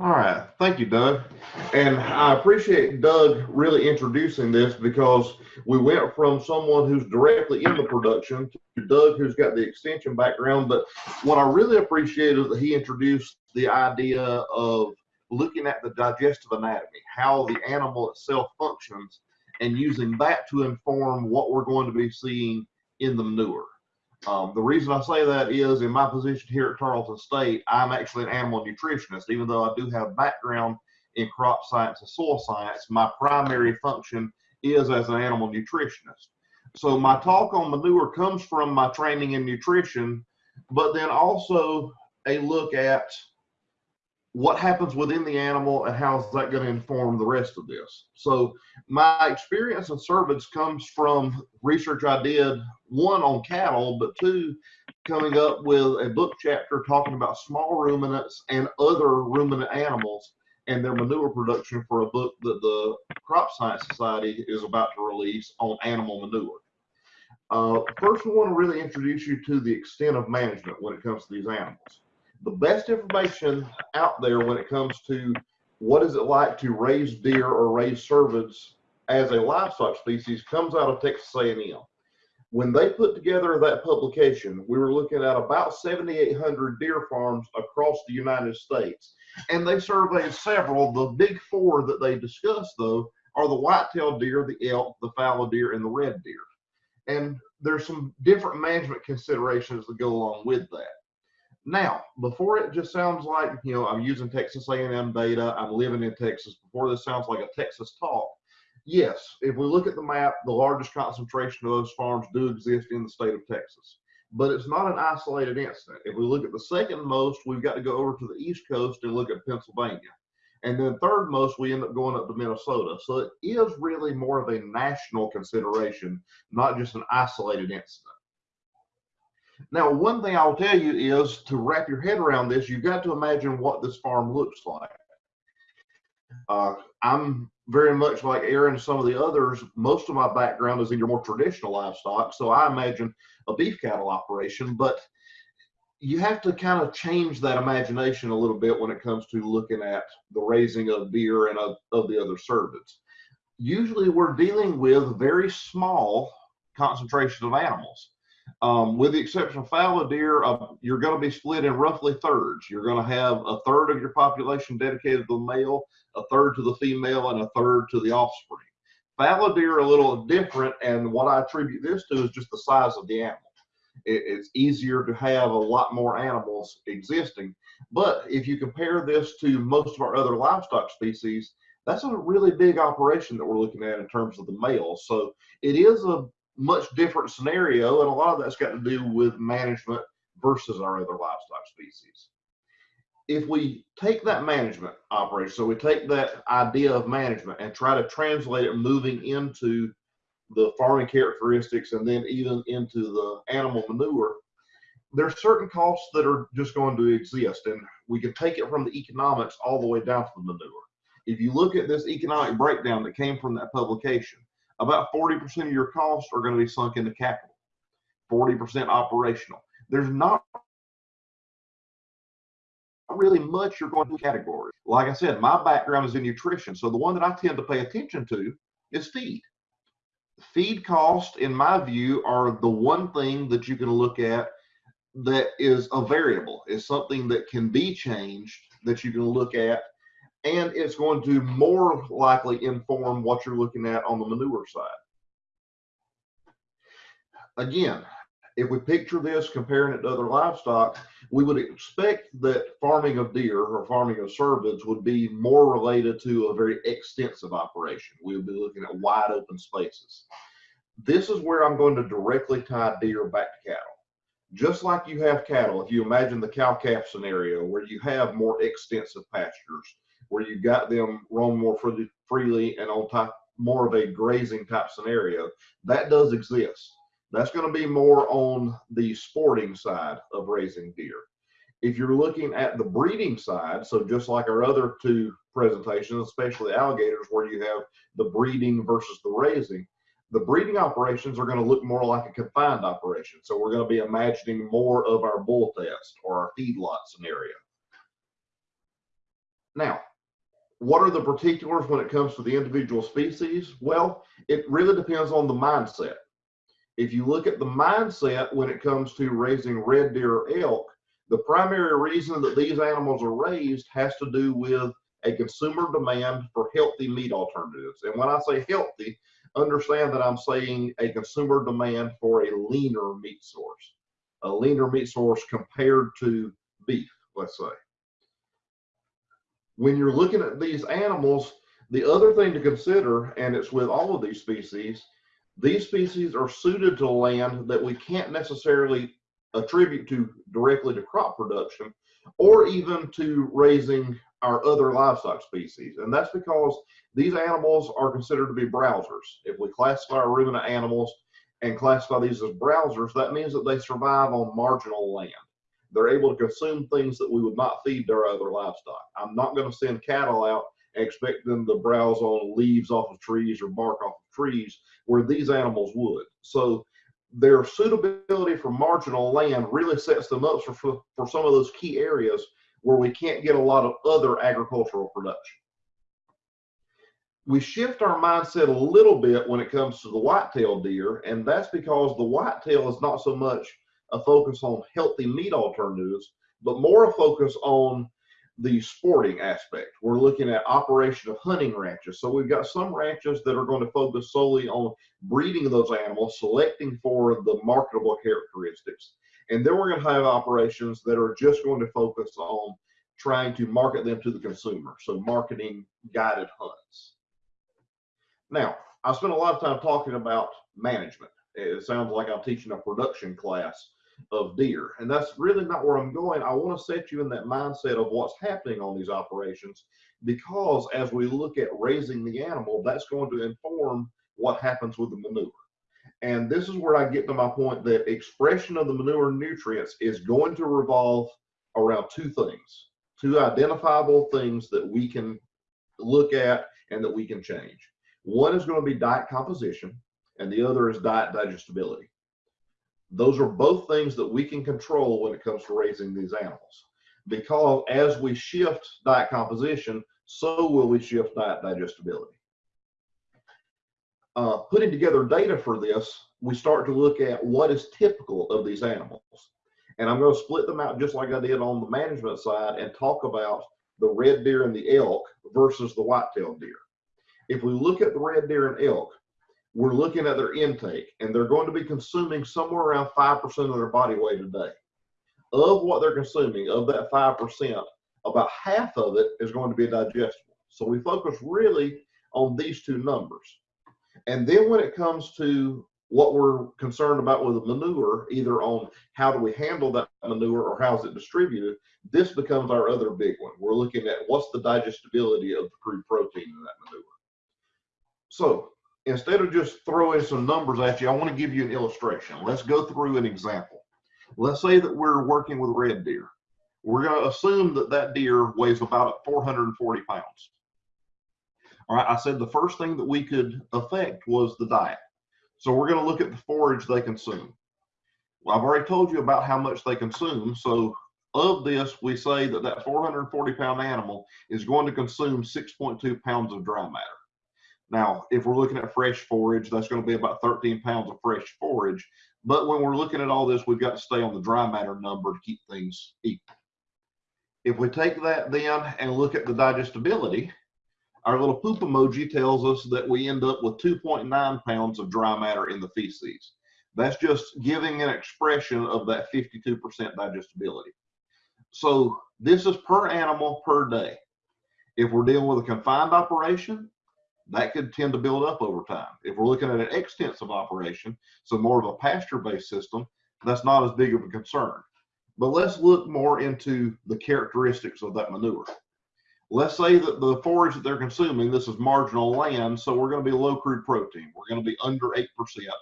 All right, thank you, Doug. And I appreciate Doug really introducing this because we went from someone who's directly in the production to Doug who's got the extension background. But what I really appreciate is that he introduced the idea of looking at the digestive anatomy, how the animal itself functions, and using that to inform what we're going to be seeing in the manure. Um, the reason I say that is in my position here at Tarleton State, I'm actually an animal nutritionist. Even though I do have background in crop science and soil science, my primary function is as an animal nutritionist. So my talk on manure comes from my training in nutrition, but then also a look at what happens within the animal and how is that going to inform the rest of this. So my experience in cervids comes from research I did, one on cattle, but two, coming up with a book chapter talking about small ruminants and other ruminant animals and their manure production for a book that the Crop Science Society is about to release on animal manure. Uh, first, we want to really introduce you to the extent of management when it comes to these animals the best information out there when it comes to what is it like to raise deer or raise cervids as a livestock species comes out of Texas A&M. When they put together that publication, we were looking at about 7,800 deer farms across the United States, and they surveyed several. The big four that they discussed, though, are the white-tailed deer, the elk, the fallow deer, and the red deer. And there's some different management considerations that go along with that. Now, before it just sounds like, you know, I'm using Texas A&M data, I'm living in Texas, before this sounds like a Texas talk, yes, if we look at the map, the largest concentration of those farms do exist in the state of Texas. But it's not an isolated incident. If we look at the second most, we've got to go over to the East Coast and look at Pennsylvania. And then third most, we end up going up to Minnesota. So it is really more of a national consideration, not just an isolated incident. Now, one thing I'll tell you is to wrap your head around this, you've got to imagine what this farm looks like. Uh, I'm very much like Erin and some of the others. Most of my background is in your more traditional livestock, so I imagine a beef cattle operation, but you have to kind of change that imagination a little bit when it comes to looking at the raising of deer and of, of the other cervids. Usually we're dealing with very small concentrations of animals. Um, with the exception of fallow deer, uh, you're going to be split in roughly thirds. You're going to have a third of your population dedicated to the male, a third to the female, and a third to the offspring. Fallow deer are a little different, and what I attribute this to is just the size of the animal. It, it's easier to have a lot more animals existing. But if you compare this to most of our other livestock species, that's a really big operation that we're looking at in terms of the males. So it is a much different scenario, and a lot of that's got to do with management versus our other livestock species. If we take that management operation, so we take that idea of management and try to translate it moving into the farming characteristics and then even into the animal manure, there's certain costs that are just going to exist, and we can take it from the economics all the way down to the manure. If you look at this economic breakdown that came from that publication, about 40% of your costs are going to be sunk into capital, 40% operational. There's not really much you're going to category. Like I said, my background is in nutrition. So the one that I tend to pay attention to is feed. Feed costs, in my view, are the one thing that you can look at that is a variable, is something that can be changed that you can look at and it's going to more likely inform what you're looking at on the manure side. Again, if we picture this comparing it to other livestock, we would expect that farming of deer or farming of cervids would be more related to a very extensive operation. We would be looking at wide open spaces. This is where I'm going to directly tie deer back to cattle. Just like you have cattle, if you imagine the cow-calf scenario where you have more extensive pastures, where you got them roam more freely, freely and on top more of a grazing type scenario. That does exist. That's going to be more on the sporting side of raising deer. If you're looking at the breeding side, so just like our other two presentations, especially alligators, where you have the breeding versus the raising, the breeding operations are going to look more like a confined operation. So we're going to be imagining more of our bull test or our feedlot scenario. Now, what are the particulars when it comes to the individual species? Well, it really depends on the mindset. If you look at the mindset when it comes to raising red deer or elk, the primary reason that these animals are raised has to do with a consumer demand for healthy meat alternatives. And when I say healthy, understand that I'm saying a consumer demand for a leaner meat source, a leaner meat source compared to beef, let's say. When you're looking at these animals, the other thing to consider, and it's with all of these species, these species are suited to land that we can't necessarily attribute to directly to crop production or even to raising our other livestock species. And that's because these animals are considered to be browsers. If we classify our ruminant animals and classify these as browsers, that means that they survive on marginal land. They're able to consume things that we would not feed their other livestock. I'm not going to send cattle out and expect them to browse on leaves off of trees or bark off of trees where these animals would. So their suitability for marginal land really sets them up for, for some of those key areas where we can't get a lot of other agricultural production. We shift our mindset a little bit when it comes to the whitetail deer, and that's because the whitetail is not so much a focus on healthy meat alternatives, but more a focus on the sporting aspect. We're looking at operation of hunting ranches. So we've got some ranches that are going to focus solely on breeding those animals, selecting for the marketable characteristics. And then we're going to have operations that are just going to focus on trying to market them to the consumer. So marketing guided hunts. Now, I spent a lot of time talking about management. It sounds like I'm teaching a production class of deer. And that's really not where I'm going. I want to set you in that mindset of what's happening on these operations because as we look at raising the animal, that's going to inform what happens with the manure. And this is where I get to my point that expression of the manure nutrients is going to revolve around two things, two identifiable things that we can look at and that we can change. One is going to be diet composition, and the other is diet digestibility. Those are both things that we can control when it comes to raising these animals. Because as we shift diet composition, so will we shift diet digestibility. Uh, putting together data for this, we start to look at what is typical of these animals. And I'm going to split them out just like I did on the management side and talk about the red deer and the elk versus the white-tailed deer. If we look at the red deer and elk, we're looking at their intake and they're going to be consuming somewhere around 5% of their body weight a day. Of what they're consuming, of that 5%, about half of it is going to be digestible. So we focus really on these two numbers. And then when it comes to what we're concerned about with the manure, either on how do we handle that manure or how is it distributed, this becomes our other big one. We're looking at what's the digestibility of the crude protein in that manure. So instead of just throwing some numbers at you, I want to give you an illustration. Let's go through an example. Let's say that we're working with red deer. We're going to assume that that deer weighs about 440 pounds. All right, I said the first thing that we could affect was the diet. So we're going to look at the forage they consume. Well, I've already told you about how much they consume. So of this, we say that that 440 pound animal is going to consume 6.2 pounds of dry matter. Now, if we're looking at fresh forage, that's going to be about 13 pounds of fresh forage. But when we're looking at all this, we've got to stay on the dry matter number to keep things equal. If we take that then and look at the digestibility, our little poop emoji tells us that we end up with 2.9 pounds of dry matter in the feces. That's just giving an expression of that 52% digestibility. So this is per animal per day. If we're dealing with a confined operation, that could tend to build up over time. If we're looking at an extensive operation, so more of a pasture-based system, that's not as big of a concern. But let's look more into the characteristics of that manure. Let's say that the forage that they're consuming, this is marginal land, so we're going to be low crude protein. We're going to be under 8%,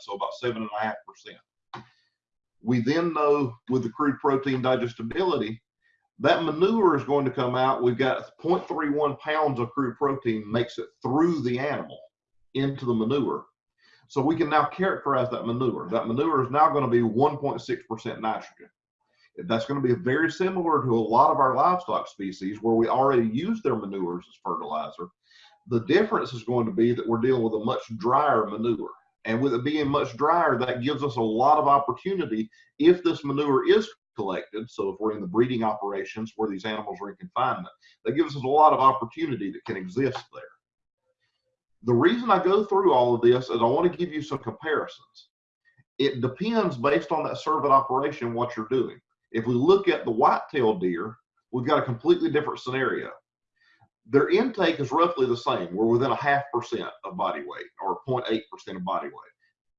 so about 7.5%. We then know with the crude protein digestibility, that manure is going to come out. We've got 0.31 pounds of crude protein makes it through the animal into the manure. So we can now characterize that manure. That manure is now going to be 1.6% nitrogen. That's going to be very similar to a lot of our livestock species where we already use their manures as fertilizer. The difference is going to be that we're dealing with a much drier manure. And with it being much drier, that gives us a lot of opportunity if this manure is collected. So if we're in the breeding operations where these animals are in confinement, that gives us a lot of opportunity that can exist there. The reason I go through all of this is I want to give you some comparisons. It depends based on that cervid operation what you're doing. If we look at the white-tailed deer, we've got a completely different scenario. Their intake is roughly the same. We're within a half percent of body weight or 0.8% of body weight.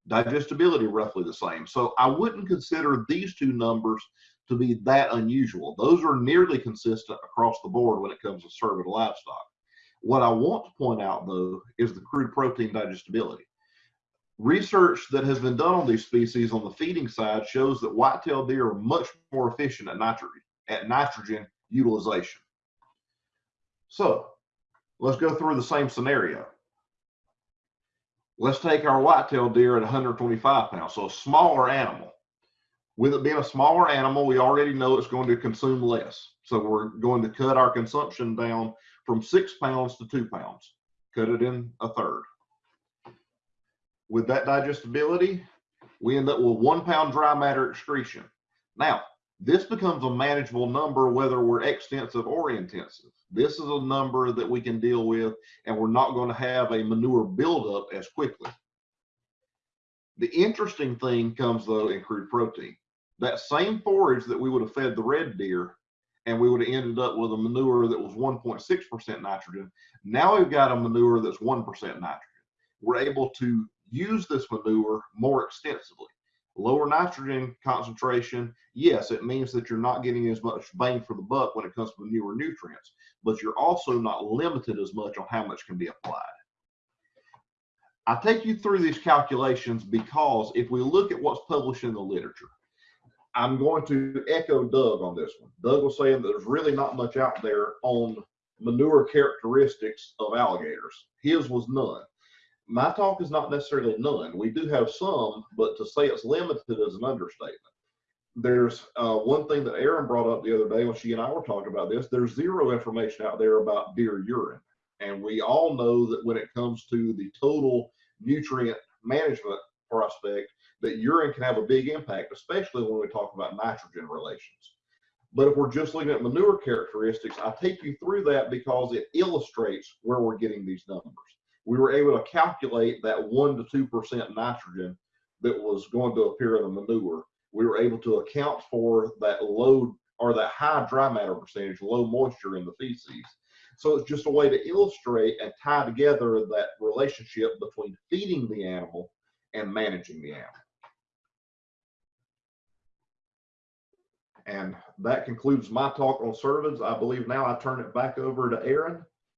Digestibility roughly the same. So I wouldn't consider these two numbers to be that unusual. Those are nearly consistent across the board when it comes to cervid livestock. What I want to point out though is the crude protein digestibility. Research that has been done on these species on the feeding side shows that white-tailed deer are much more efficient at nitrogen, at nitrogen utilization. So let's go through the same scenario. Let's take our white-tailed deer at 125 pounds, so a smaller animal. With it being a smaller animal, we already know it's going to consume less. So we're going to cut our consumption down from six pounds to two pounds, cut it in a third with that digestibility, we end up with one pound dry matter excretion. Now, this becomes a manageable number whether we're extensive or intensive. This is a number that we can deal with and we're not going to have a manure buildup as quickly. The interesting thing comes though in crude protein. That same forage that we would have fed the red deer and we would have ended up with a manure that was 1.6% nitrogen. Now we've got a manure that's 1% nitrogen. We're able to use this manure more extensively. Lower nitrogen concentration, yes, it means that you're not getting as much bang for the buck when it comes to manure nutrients, but you're also not limited as much on how much can be applied. I take you through these calculations because if we look at what's published in the literature, I'm going to echo Doug on this one. Doug was saying that there's really not much out there on manure characteristics of alligators. His was none my talk is not necessarily none. We do have some, but to say it's limited is an understatement. There's uh, one thing that Erin brought up the other day when she and I were talking about this. There's zero information out there about deer urine. And we all know that when it comes to the total nutrient management prospect, that urine can have a big impact, especially when we talk about nitrogen relations. But if we're just looking at manure characteristics, I take you through that because it illustrates where we're getting these numbers we were able to calculate that one to two percent nitrogen that was going to appear in the manure. We were able to account for that low or that high dry matter percentage, low moisture in the feces. So it's just a way to illustrate and tie together that relationship between feeding the animal and managing the animal. And that concludes my talk on cervids. I believe now I turn it back over to Erin